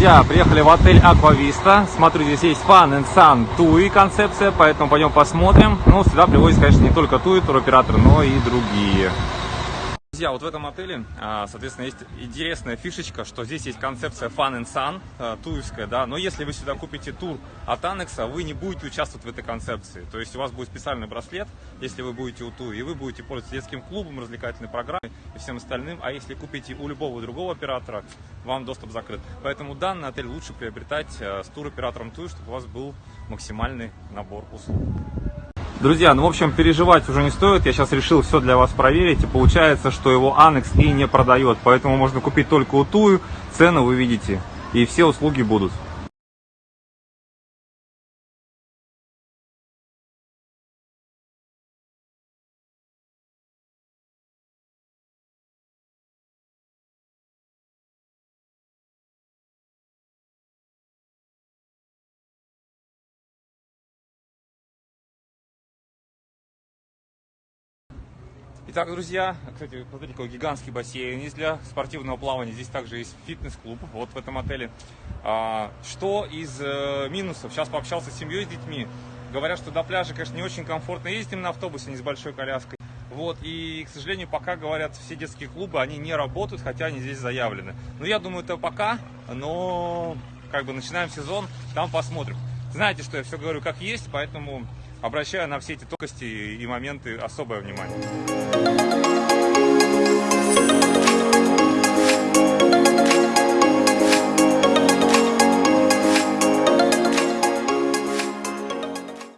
друзья, приехали в отель Vista. Смотрю, здесь есть Fun and Sun TUI концепция, поэтому пойдем посмотрим. Ну, сюда привозят, конечно, не только TUI туроператоры, но и другие. Друзья, вот в этом отеле, а, соответственно, есть интересная фишечка, что здесь есть концепция Fun and Sun, а, туевская, да, но если вы сюда купите тур от Анекса, вы не будете участвовать в этой концепции. То есть у вас будет специальный браслет, если вы будете у туи, и вы будете пользоваться детским клубом, развлекательной программой и всем остальным. А если купите у любого другого оператора, вам доступ закрыт. Поэтому данный отель лучше приобретать а, с туроператором туи, чтобы у вас был максимальный набор услуг. Друзья, ну в общем переживать уже не стоит, я сейчас решил все для вас проверить и получается, что его Анекс и не продает, поэтому можно купить только у Тую, цену вы видите и все услуги будут. Итак, друзья, кстати, смотрите, какой гигантский бассейн есть для спортивного плавания. Здесь также есть фитнес-клуб, вот в этом отеле. А, что из э, минусов? Сейчас пообщался с семьей, с детьми. Говорят, что до пляжа, конечно, не очень комфортно ездить на автобусе, не с большой коляской. Вот, и, к сожалению, пока, говорят, все детские клубы, они не работают, хотя они здесь заявлены. Ну, я думаю, это пока, но, как бы, начинаем сезон, там посмотрим. Знаете, что я все говорю как есть, поэтому обращаю на все эти тонкости и моменты особое внимание.